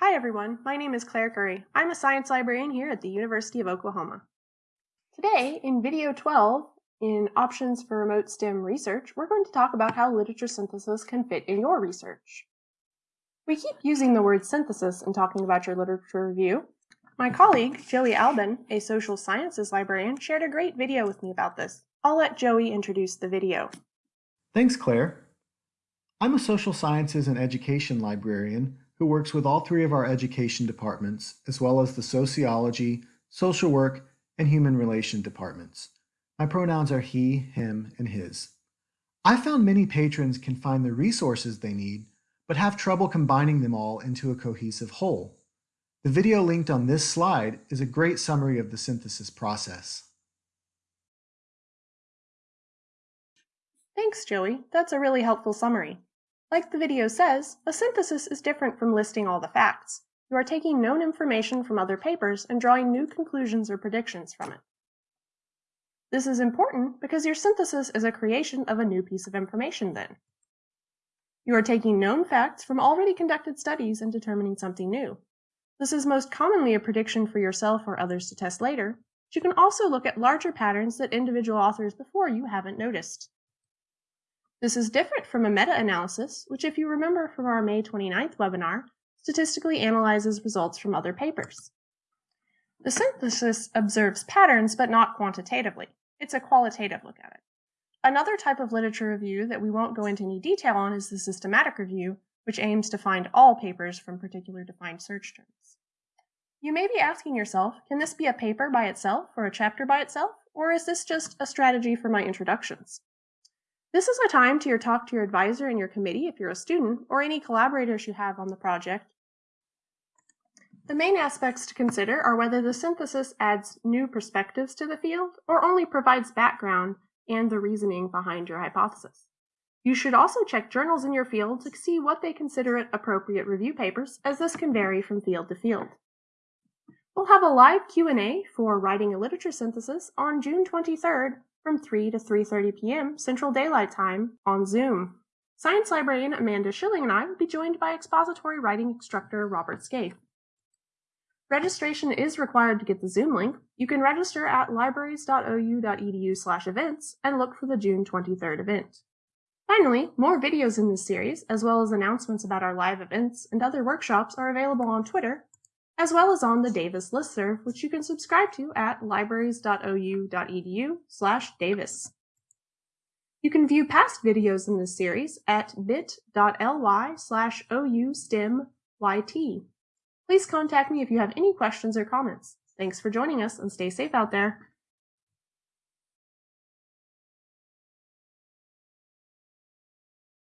Hi everyone, my name is Claire Curry. I'm a science librarian here at the University of Oklahoma. Today, in video 12, in Options for Remote STEM Research, we're going to talk about how literature synthesis can fit in your research. We keep using the word synthesis in talking about your literature review. My colleague, Joey Albin, a social sciences librarian, shared a great video with me about this. I'll let Joey introduce the video. Thanks, Claire. I'm a social sciences and education librarian who works with all three of our education departments, as well as the sociology, social work, and human relation departments. My pronouns are he, him, and his. I found many patrons can find the resources they need, but have trouble combining them all into a cohesive whole. The video linked on this slide is a great summary of the synthesis process. Thanks, Joey. That's a really helpful summary. Like the video says, a synthesis is different from listing all the facts. You are taking known information from other papers and drawing new conclusions or predictions from it. This is important because your synthesis is a creation of a new piece of information then. You are taking known facts from already conducted studies and determining something new. This is most commonly a prediction for yourself or others to test later, but you can also look at larger patterns that individual authors before you haven't noticed. This is different from a meta-analysis, which if you remember from our May 29th webinar, statistically analyzes results from other papers. The synthesis observes patterns, but not quantitatively. It's a qualitative look at it. Another type of literature review that we won't go into any detail on is the systematic review, which aims to find all papers from particular defined search terms. You may be asking yourself, can this be a paper by itself or a chapter by itself, or is this just a strategy for my introductions? This is a time to your talk to your advisor and your committee if you're a student, or any collaborators you have on the project. The main aspects to consider are whether the synthesis adds new perspectives to the field or only provides background and the reasoning behind your hypothesis. You should also check journals in your field to see what they consider it appropriate review papers, as this can vary from field to field. We'll have a live Q&A for writing a literature synthesis on June 23rd from 3 to 3.30 p.m. Central Daylight Time on Zoom. Science librarian Amanda Schilling and I will be joined by expository writing instructor Robert Scaife. Registration is required to get the Zoom link. You can register at libraries.ou.edu slash events and look for the June 23rd event. Finally, more videos in this series, as well as announcements about our live events and other workshops are available on Twitter as well as on the Davis listserv, which you can subscribe to at libraries.ou.edu slash Davis. You can view past videos in this series at bit.ly slash oustemyt. Please contact me if you have any questions or comments. Thanks for joining us and stay safe out there.